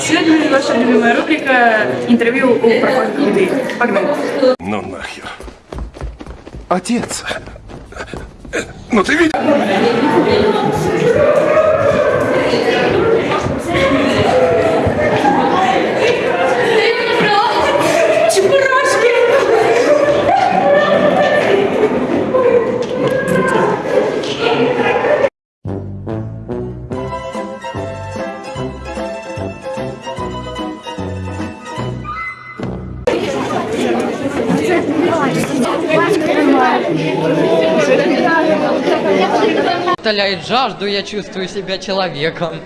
Сегодня ваша любимая рубрика «Интервью у проходных людей». Погнали. Ну нахер. Отец. Ну ты видишь? Утоляет жажду, я чувствую себя человеком.